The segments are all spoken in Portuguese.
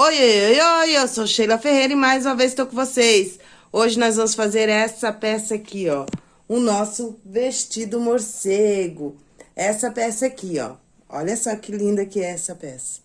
Oi, oi, oi, eu sou Sheila Ferreira e mais uma vez estou com vocês. Hoje nós vamos fazer essa peça aqui, ó. O nosso vestido morcego. Essa peça aqui, ó. Olha só que linda que é essa peça.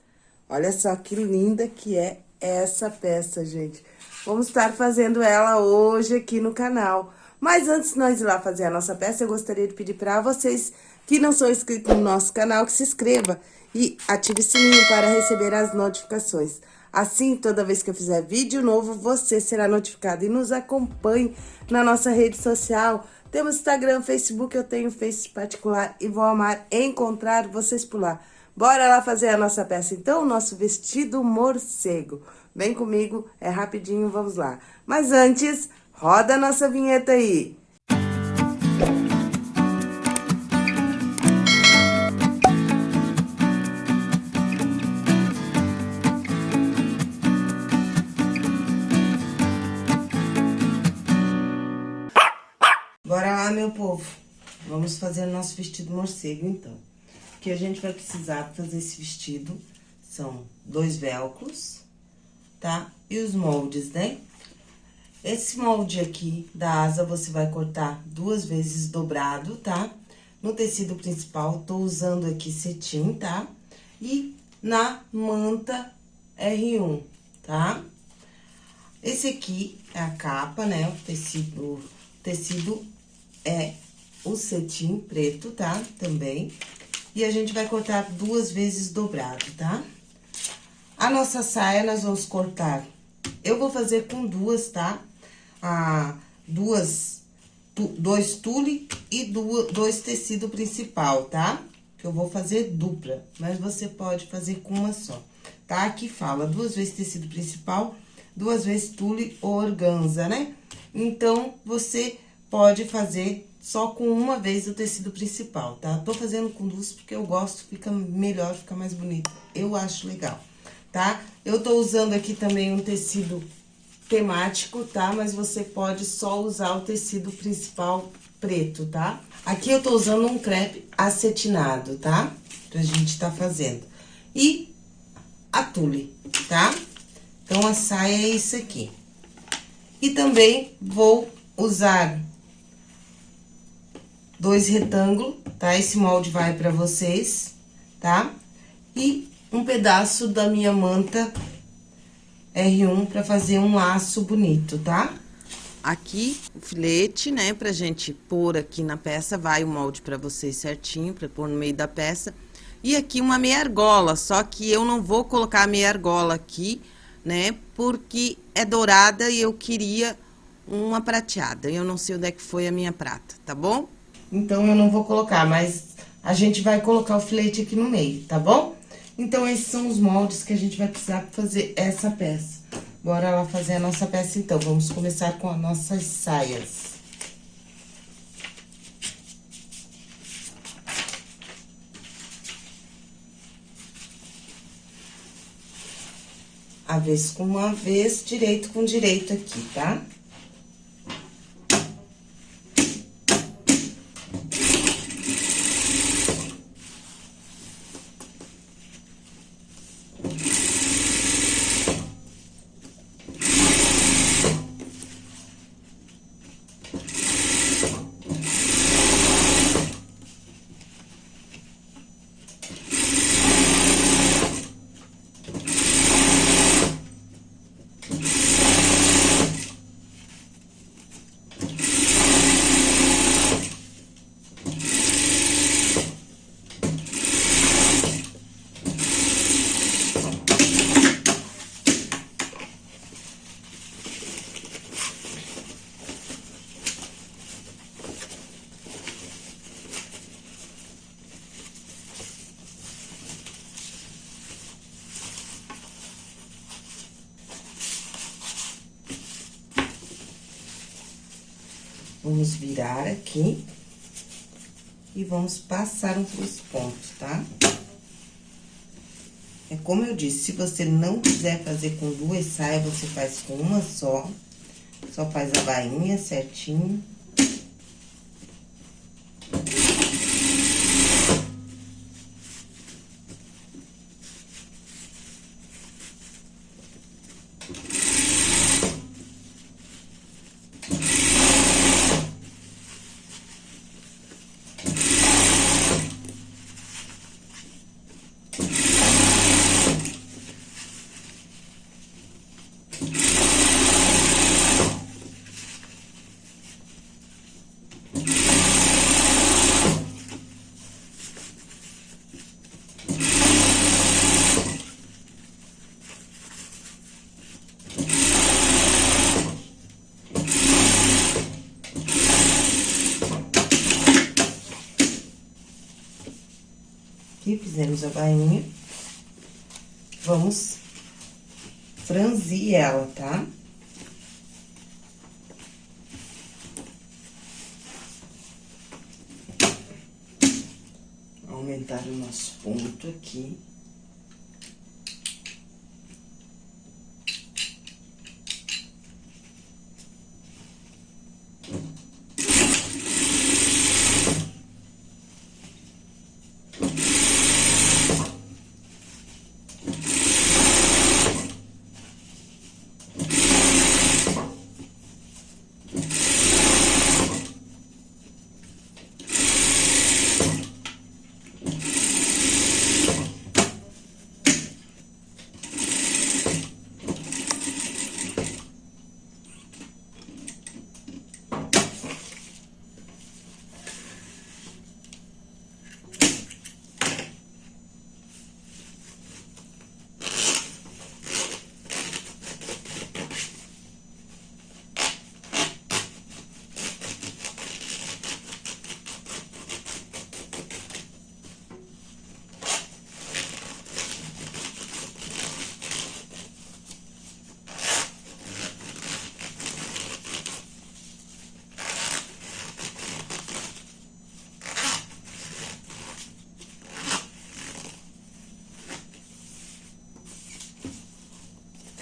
Olha só que linda que é essa peça, gente. Vamos estar fazendo ela hoje aqui no canal. Mas antes de nós ir lá fazer a nossa peça, eu gostaria de pedir para vocês que não são inscritos no nosso canal, que se inscreva e ative o sininho para receber as notificações. Assim, toda vez que eu fizer vídeo novo, você será notificado. E nos acompanhe na nossa rede social. Temos Instagram, Facebook, eu tenho Face particular e vou amar encontrar vocês por lá. Bora lá fazer a nossa peça, então, o nosso vestido morcego. Vem comigo, é rapidinho, vamos lá. Mas antes, roda a nossa vinheta aí. Meu povo. Vamos fazer nosso vestido morcego, então. O que a gente vai precisar para fazer esse vestido são dois velcros, tá? E os moldes, né? Esse molde aqui da asa, você vai cortar duas vezes dobrado, tá? No tecido principal, tô usando aqui cetim, tá? E na manta R1, tá? Esse aqui é a capa, né? O tecido, tecido é o cetim preto, tá? Também. E a gente vai cortar duas vezes dobrado, tá? A nossa saia, nós vamos cortar... Eu vou fazer com duas, tá? Ah, duas... Tu, dois tule e duas, dois tecido principal, tá? Que eu vou fazer dupla, mas você pode fazer com uma só, tá? Aqui fala duas vezes tecido principal, duas vezes tule ou organza, né? Então, você pode fazer só com uma vez o tecido principal, tá? Tô fazendo com duas porque eu gosto, fica melhor, fica mais bonito. Eu acho legal, tá? Eu tô usando aqui também um tecido temático, tá? Mas você pode só usar o tecido principal preto, tá? Aqui eu tô usando um crepe acetinado, tá? Pra gente tá fazendo. E a tule, tá? Então, a saia é isso aqui. E também vou usar dois retângulos, tá? Esse molde vai pra vocês, tá? E um pedaço da minha manta R1 pra fazer um laço bonito, tá? Aqui, o filete, né, pra gente pôr aqui na peça, vai o molde pra vocês certinho, pra pôr no meio da peça. E aqui uma meia argola, só que eu não vou colocar a meia argola aqui, né, porque é dourada e eu queria uma prateada. Eu não sei onde é que foi a minha prata, tá bom? Então, eu não vou colocar, mas a gente vai colocar o filete aqui no meio, tá bom? Então, esses são os moldes que a gente vai precisar pra fazer essa peça. Bora lá fazer a nossa peça, então. Vamos começar com as nossas saias. Avesso com uma vez, direito com direito aqui, tá? Tá? Vamos virar aqui. E vamos passar os pontos, tá? É como eu disse, se você não quiser fazer com duas saias, você faz com uma só. Só faz a bainha certinho. Aqui, fizemos a bainha. Vamos franzir ela, tá? Aumentar o nosso ponto aqui.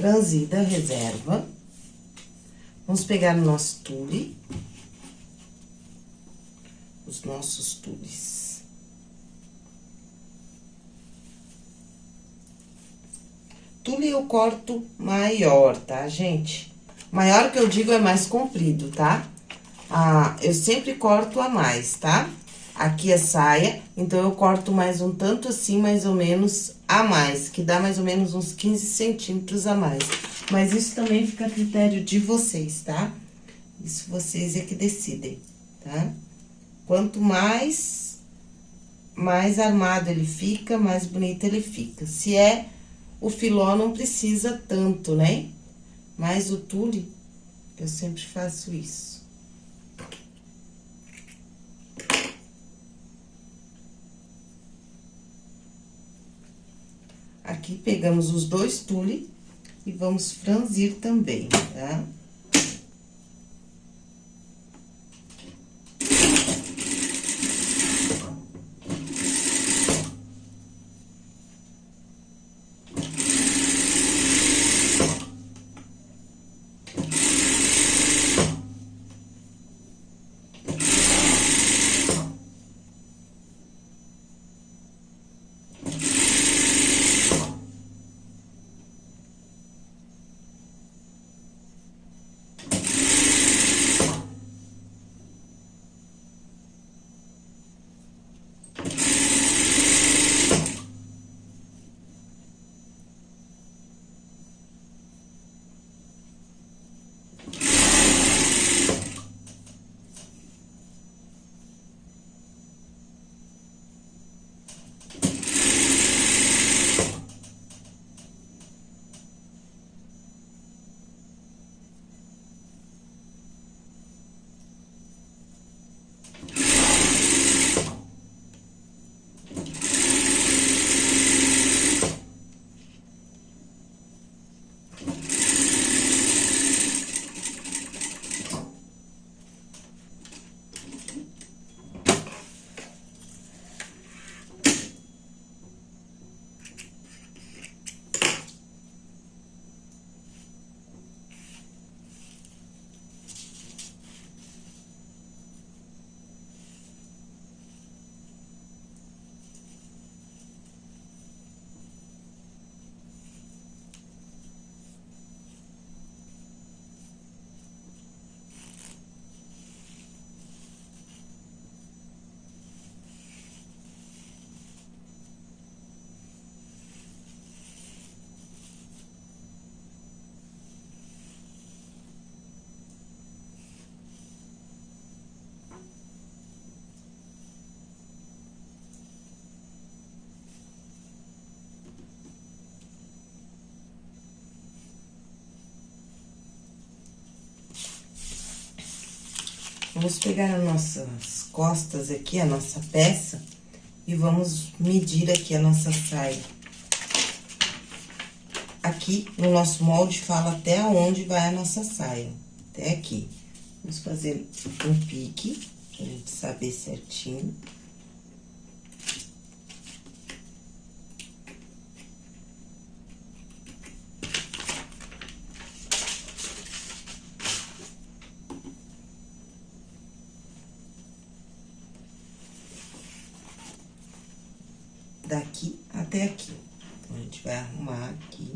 Franzida reserva. Vamos pegar o nosso tule. Os nossos tules. Tule eu corto maior, tá, gente? Maior que eu digo é mais comprido, tá? Ah, eu sempre corto a mais, tá? Aqui é saia, então eu corto mais um tanto assim, mais ou menos, a mais, que dá mais ou menos uns 15 centímetros a mais. Mas isso também fica a critério de vocês, tá? Isso vocês é que decidem, tá? Quanto mais, mais armado ele fica, mais bonito ele fica. Se é o filó, não precisa tanto, né? Mas o tule, eu sempre faço isso. Aqui, pegamos os dois tule e vamos franzir também, tá? Vamos pegar as nossas costas aqui, a nossa peça, e vamos medir aqui a nossa saia. Aqui, no nosso molde, fala até onde vai a nossa saia, até aqui. Vamos fazer um pique, pra gente saber certinho. daqui até aqui. Então, a gente vai arrumar aqui.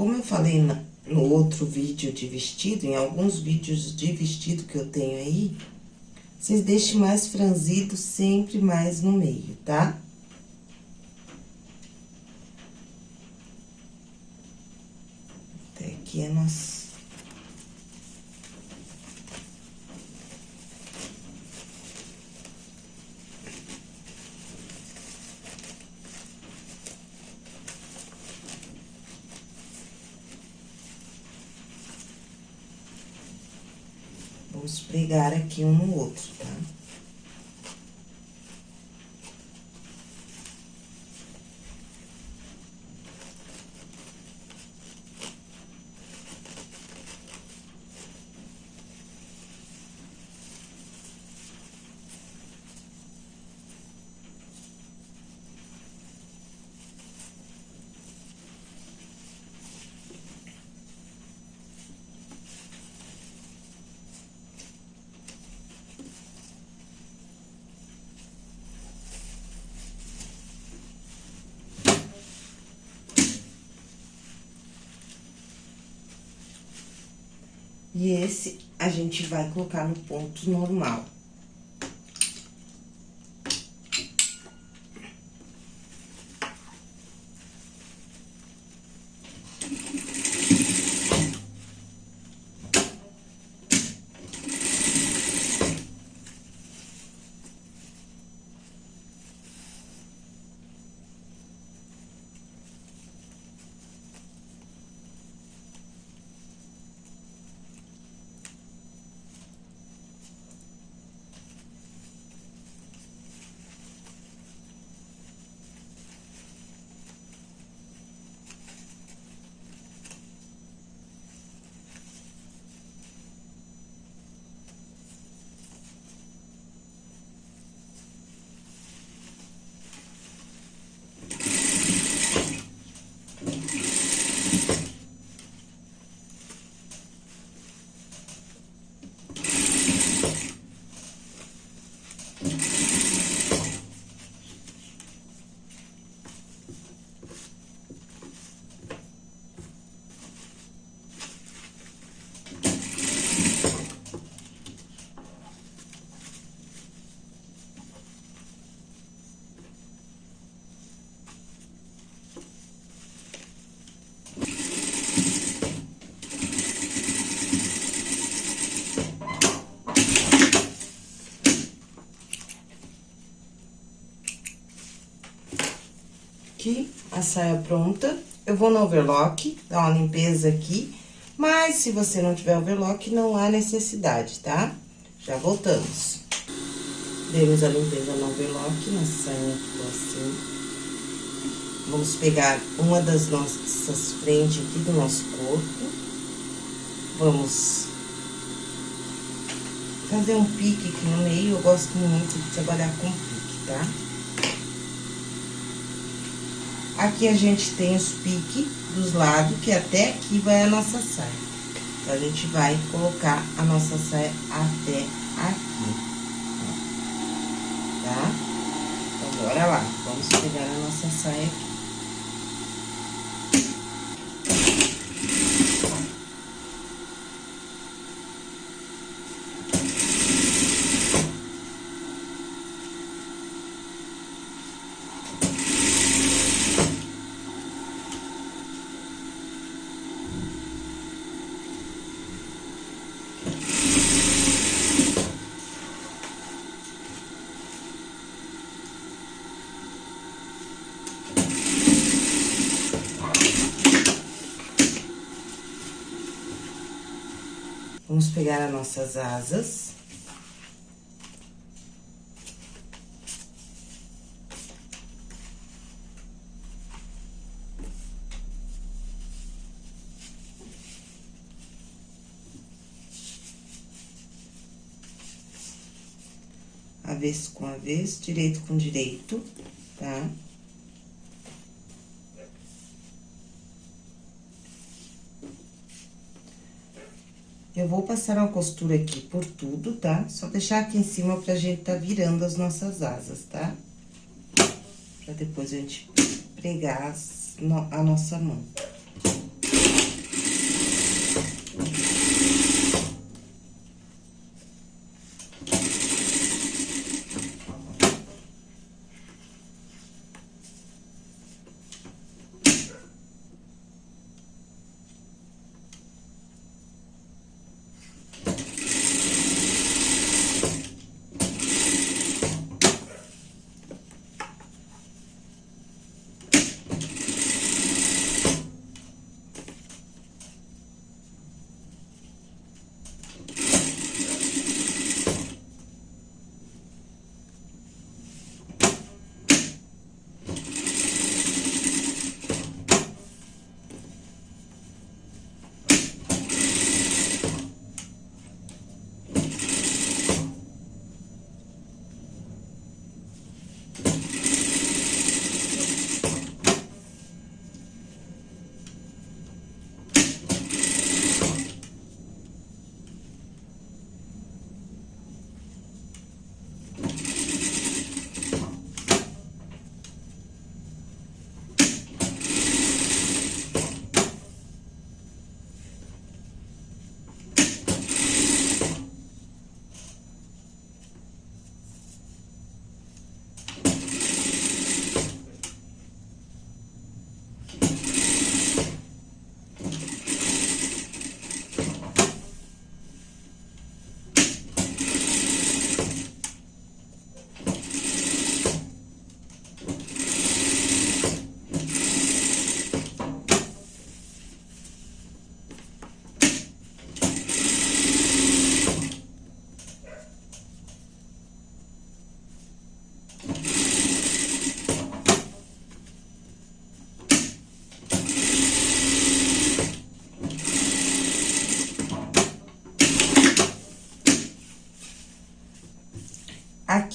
Como eu falei no outro vídeo de vestido, em alguns vídeos de vestido que eu tenho aí, vocês deixem mais franzido sempre mais no meio, tá? Até aqui é nosso Vamos pregar aqui um no outro, tá? E esse a gente vai colocar no ponto normal. aqui, a saia pronta. Eu vou no overlock, dar uma limpeza aqui, mas se você não tiver overlock, não há necessidade, tá? Já voltamos. Demos a limpeza no overlock, nossa saia ficou assim. Vamos pegar uma das nossas frentes aqui do nosso corpo. Vamos fazer um pique aqui no meio. Eu gosto muito de trabalhar com pique, tá? Aqui a gente tem os piques dos lados, que até aqui vai a nossa saia. Então, a gente vai colocar a nossa saia até aqui, tá? Então, bora lá. Vamos pegar a nossa saia aqui. Vamos pegar as nossas asas. avesso com avesso, direito com direito, tá? Eu vou passar uma costura aqui por tudo, tá? Só deixar aqui em cima pra gente tá virando as nossas asas, tá? Pra depois a gente pregar a nossa mão.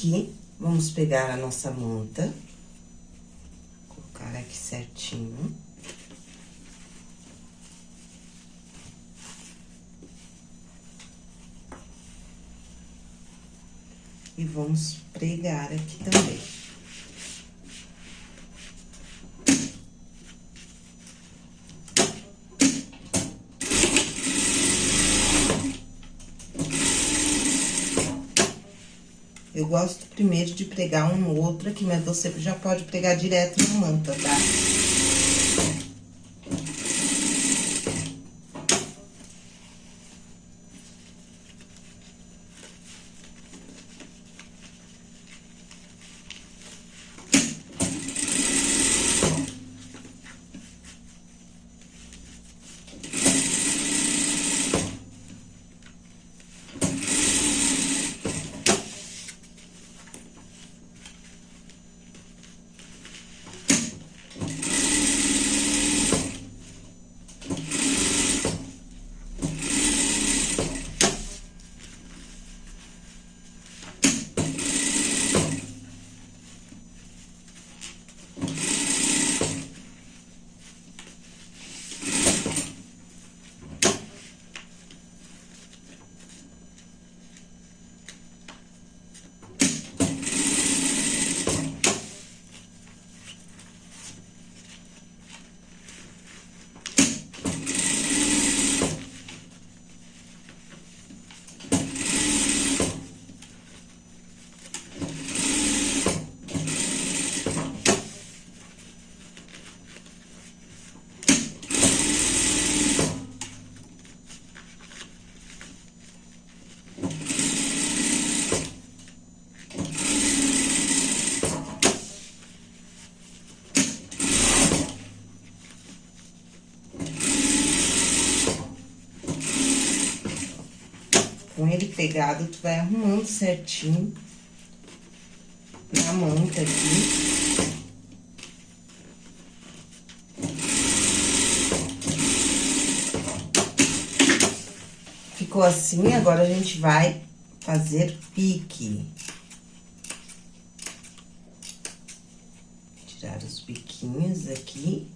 Aqui, vamos pegar a nossa manta, colocar aqui certinho. E vamos pregar aqui também. Eu gosto primeiro de pregar um outro aqui, mas você já pode pregar direto na manta, tá? Com ele pegado, tu vai arrumando certinho na manta aqui. Ficou assim, agora a gente vai fazer pique. Tirar os biquinhos aqui.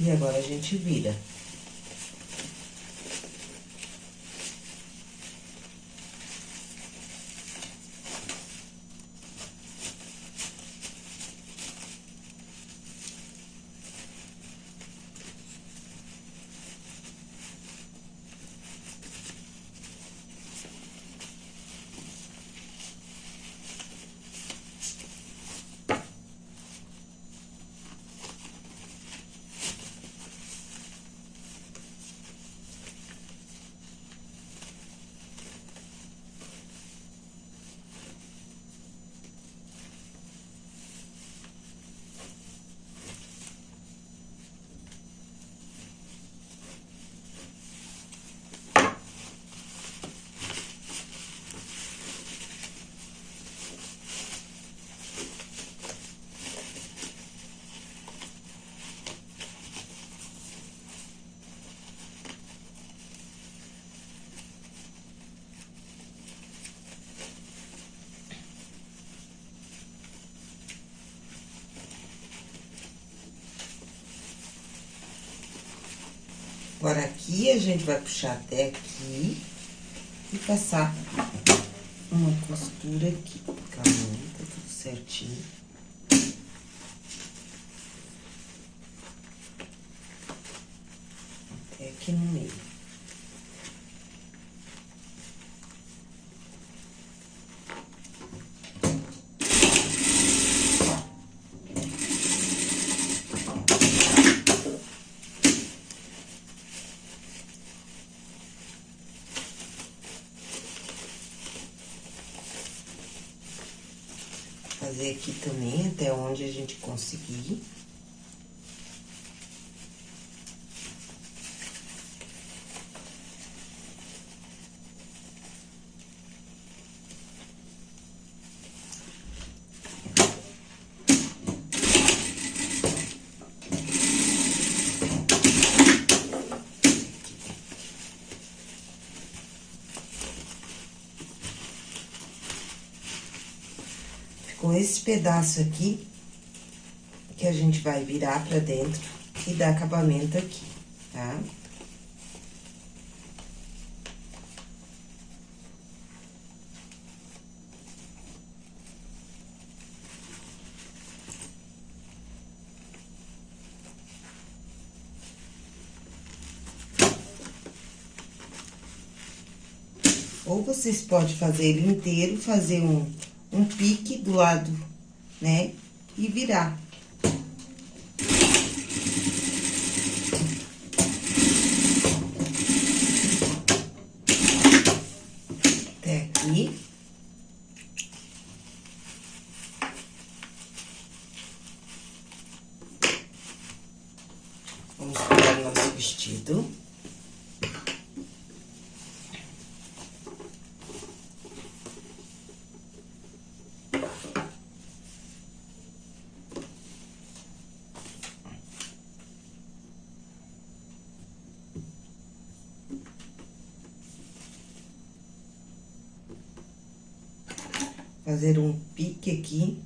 E agora a gente vira. Agora, aqui, a gente vai puxar até aqui e passar uma costura aqui. Calma, tá tudo certinho. Até aqui no meio. fazer aqui também, até onde a gente conseguir. com esse pedaço aqui, que a gente vai virar pra dentro e dar acabamento aqui, tá? Ou vocês podem fazer ele inteiro, fazer um um pique do lado, né? E virar. Até aqui. Vamos pegar o nosso vestido. Fazer um pique aqui,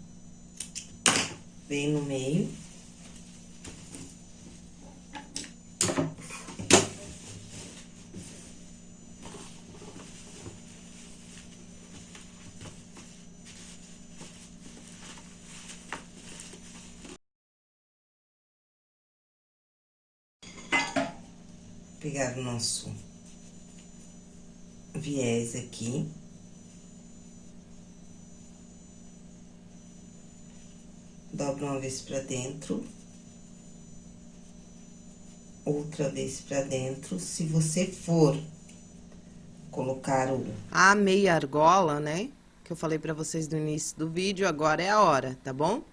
bem no meio. Pegar o nosso viés aqui. Dobra uma vez pra dentro. Outra vez pra dentro. Se você for colocar o... A meia argola, né? Que eu falei pra vocês no início do vídeo, agora é a hora, tá bom?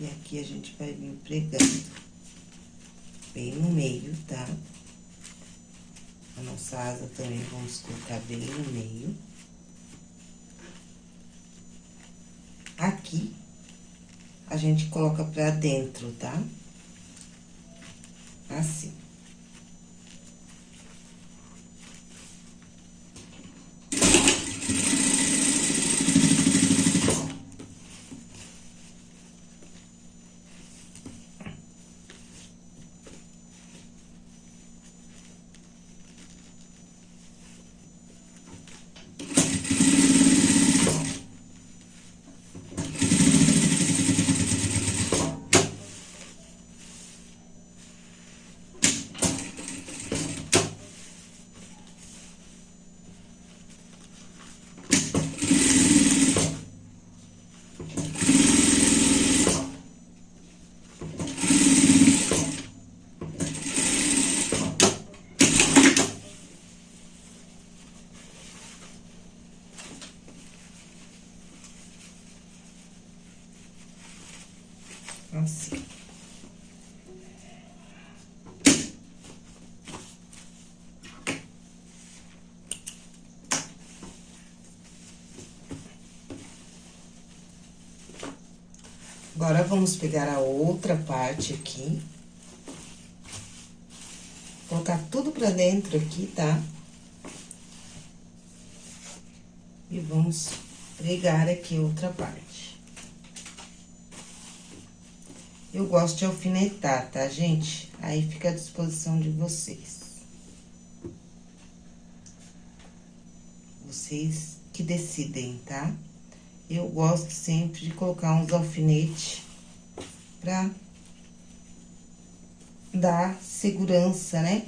E aqui a gente vai vir pregando bem no meio, tá? A nossa asa também vamos colocar bem no meio. Aqui, a gente coloca pra dentro, tá? Assim. Agora, vamos pegar a outra parte aqui. Colocar tudo pra dentro aqui, tá? E vamos pregar aqui outra parte. Eu gosto de alfinetar, tá, gente? Aí fica à disposição de vocês. Vocês que decidem, tá? Eu gosto sempre de colocar uns alfinetes pra dar segurança, né?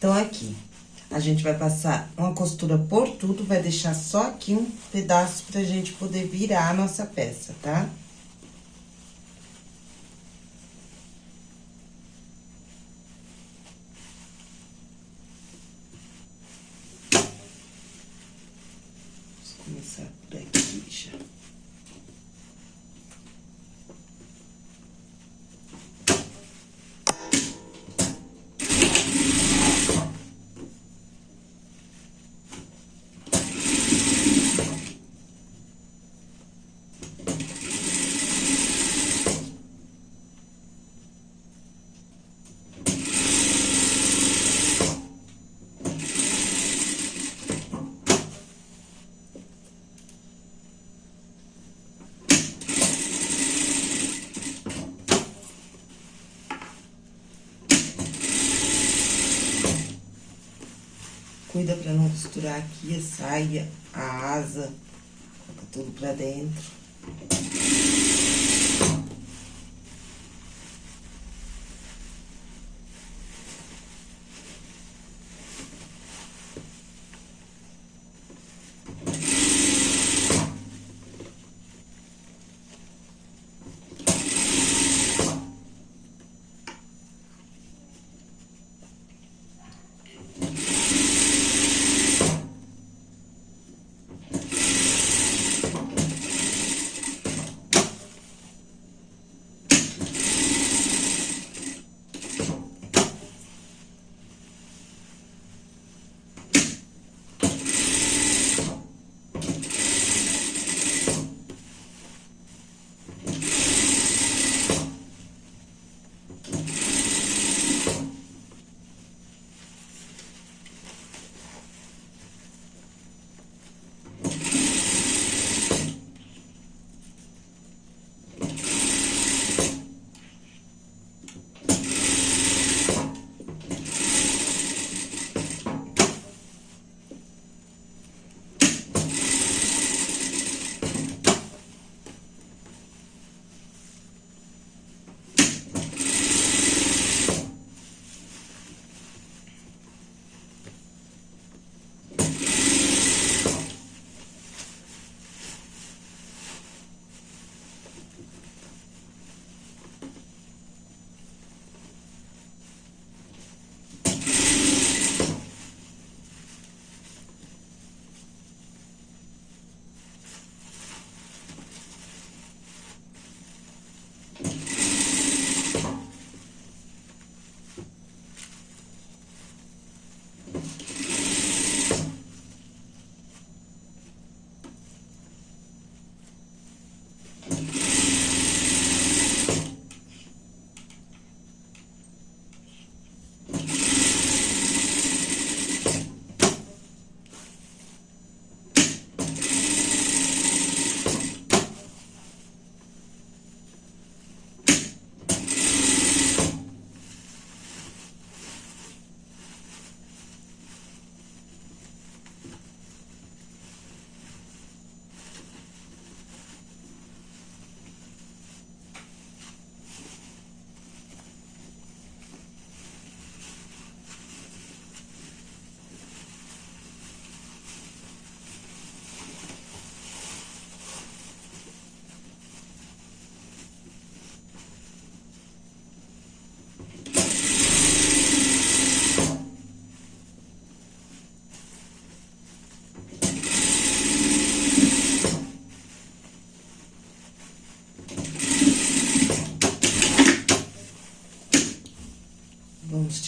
Então, aqui, a gente vai passar uma costura por tudo, vai deixar só aqui um pedaço pra gente poder virar a nossa peça, tá? Vamos começar por aqui já. Cuida pra não costurar aqui a saia, a asa, coloca tudo pra dentro.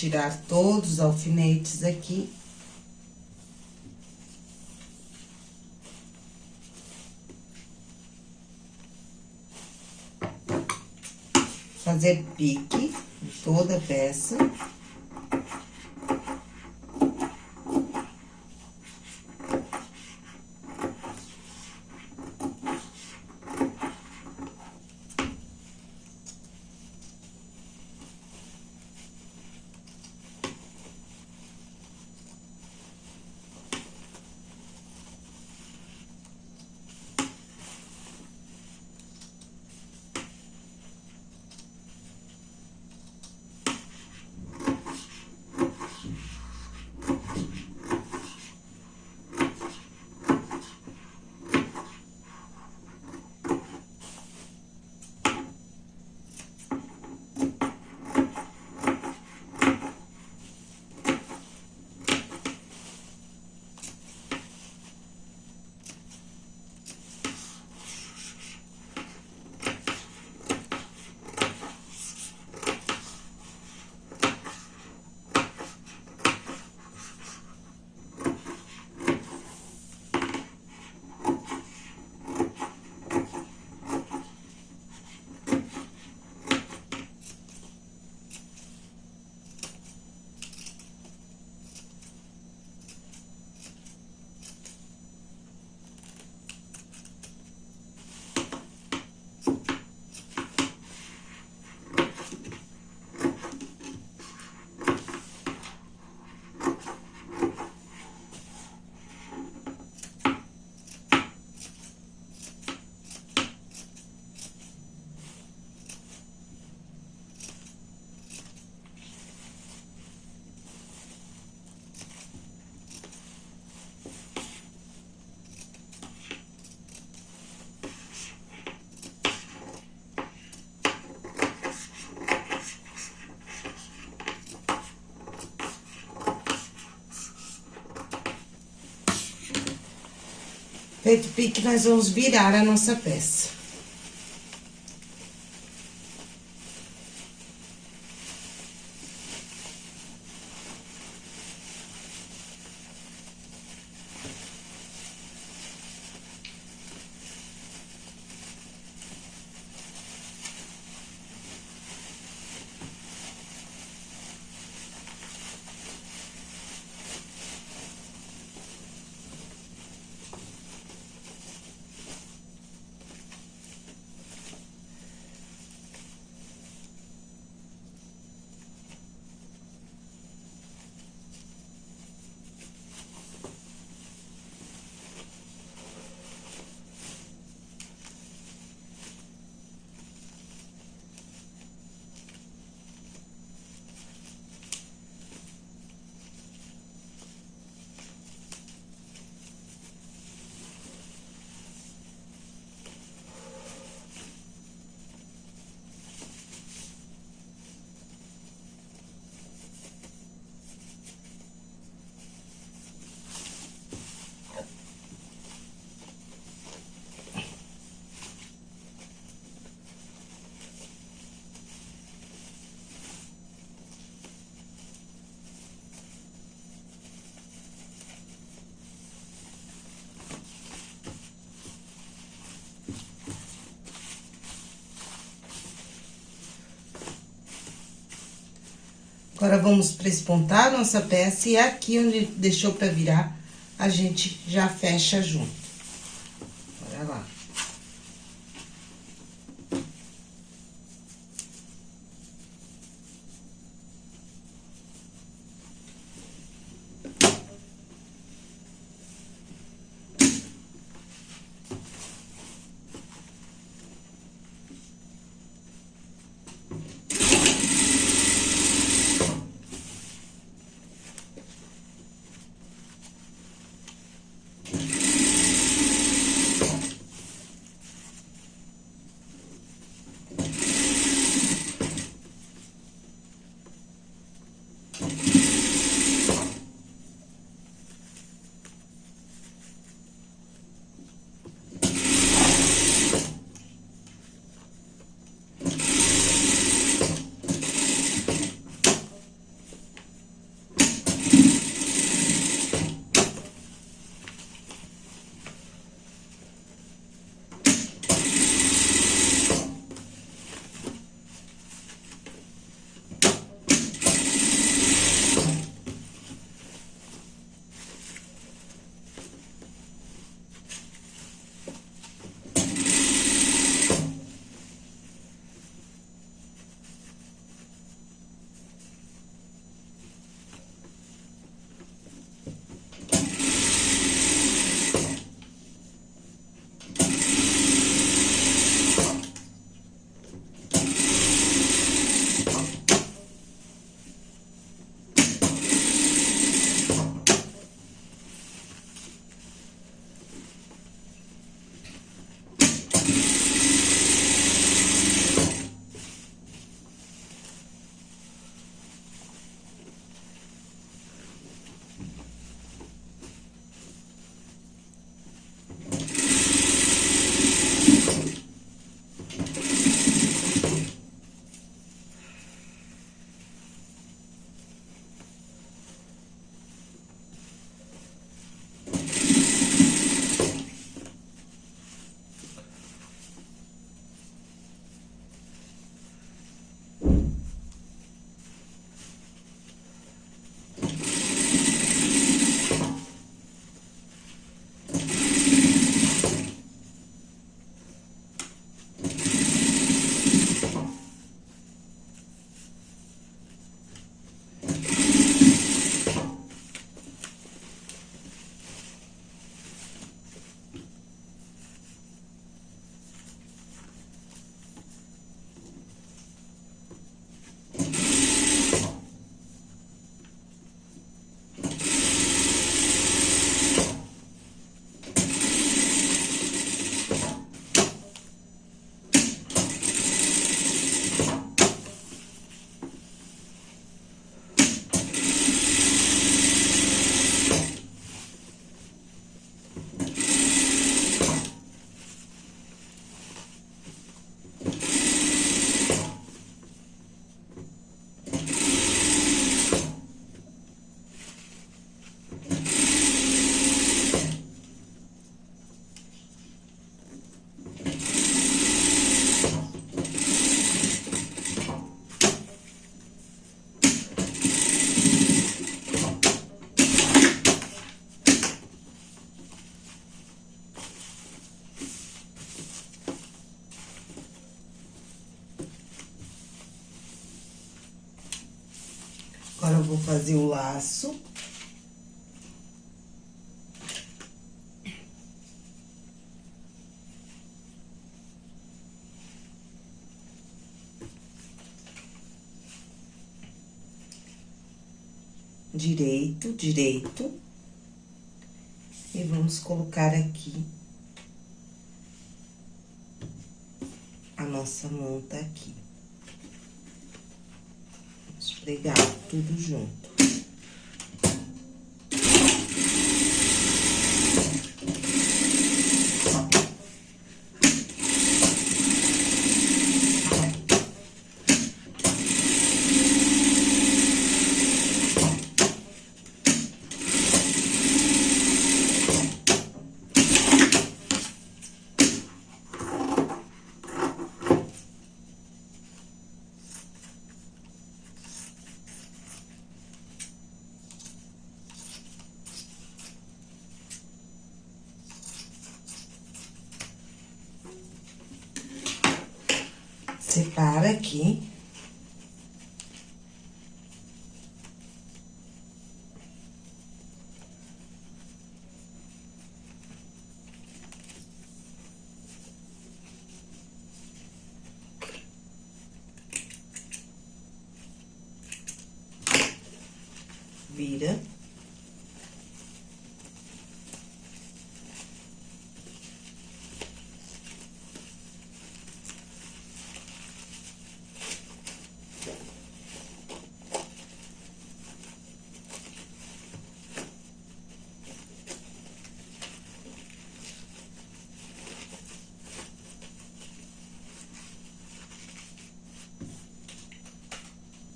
Tirar todos os alfinetes aqui. Fazer pique em toda a peça. Feito pique, nós vamos virar a nossa peça. Agora, vamos prespontar nossa peça e aqui onde deixou pra virar, a gente já fecha junto. Vou fazer o laço. Direito, direito. E vamos colocar aqui a nossa manta aqui. Pregar tudo junto. Separa aqui. Vira.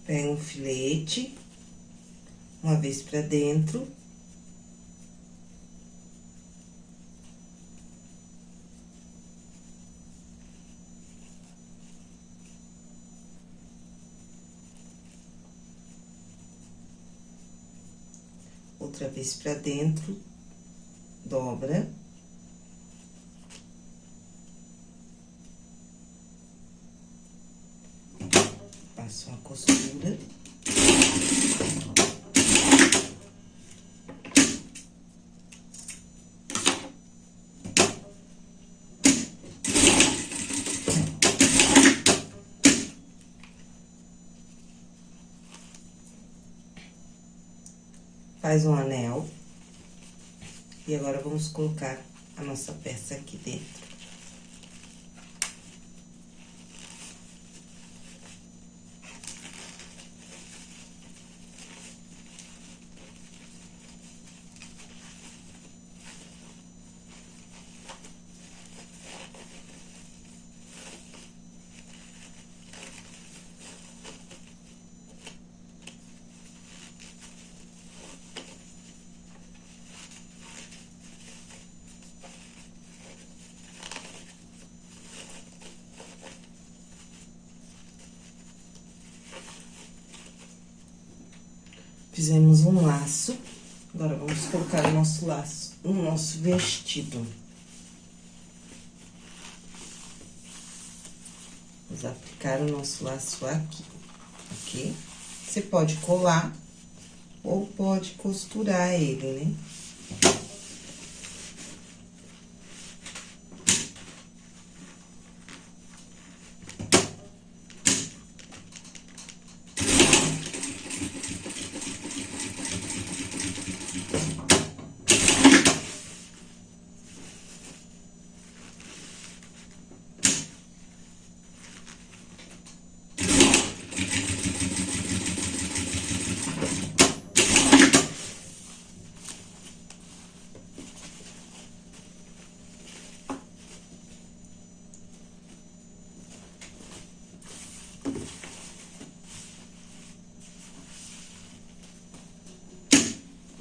Pega um filete, uma vez pra dentro. Outra vez pra dentro, dobra. Faço uma costura. Faz um anel. E agora, vamos colocar a nossa peça aqui dentro. Fizemos um laço. Agora, vamos colocar o nosso laço no nosso vestido. Vamos aplicar o nosso laço aqui, ok? Você pode colar ou pode costurar ele, né?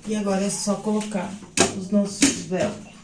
E agora é só colocar os nossos velcros.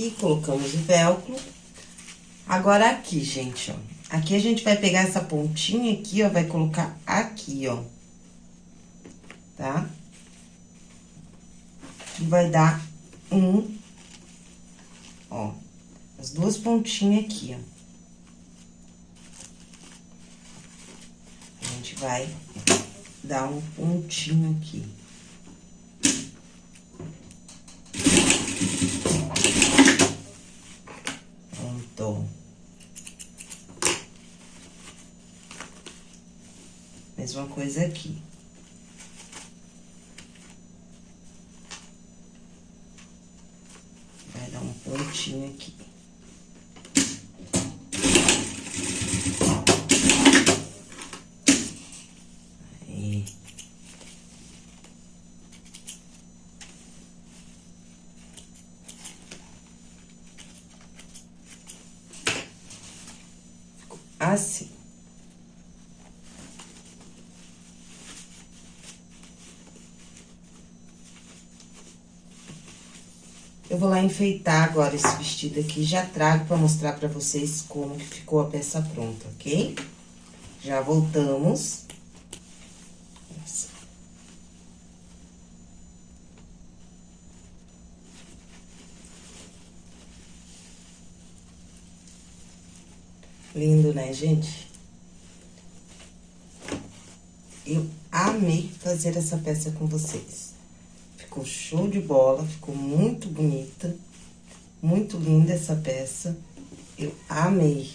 Aqui, colocamos o velcro. Agora aqui, gente, ó. Aqui a gente vai pegar essa pontinha aqui, ó, vai colocar aqui, ó. Tá? E vai dar um, ó, as duas pontinhas aqui, ó. A gente vai dar um pontinho aqui. Coisa aqui. Vai dar um pontinho aqui. Ficou assim. Vou lá enfeitar agora esse vestido aqui, já trago pra mostrar pra vocês como que ficou a peça pronta, ok? Já voltamos. Nossa. Lindo, né, gente? Eu amei fazer essa peça com vocês. Ficou show de bola, ficou muito bonita, muito linda essa peça. Eu amei.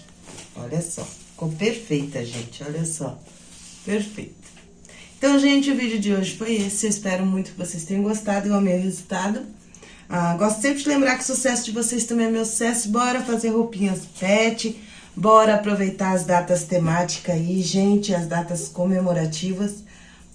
Olha só, ficou perfeita, gente, olha só. Perfeita. Então, gente, o vídeo de hoje foi esse. Eu espero muito que vocês tenham gostado. Eu amei o resultado. Ah, gosto sempre de lembrar que o sucesso de vocês também é meu sucesso. Bora fazer roupinhas pet. Bora aproveitar as datas temáticas aí, gente, as datas comemorativas,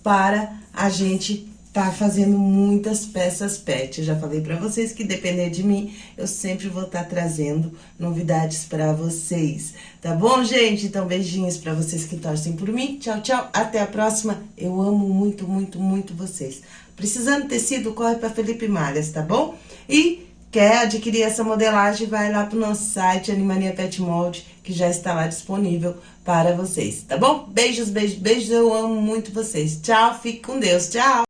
para a gente tá fazendo muitas peças pet. Eu já falei pra vocês que depender de mim, eu sempre vou estar tá trazendo novidades pra vocês. Tá bom, gente? Então, beijinhos pra vocês que torcem por mim. Tchau, tchau. Até a próxima. Eu amo muito, muito, muito vocês. Precisando tecido, corre pra Felipe Malhas, tá bom? E quer adquirir essa modelagem, vai lá pro nosso site, Animania Pet Mold, que já está lá disponível para vocês, tá bom? Beijos, beijos, beijos. Eu amo muito vocês. Tchau, fique com Deus. Tchau.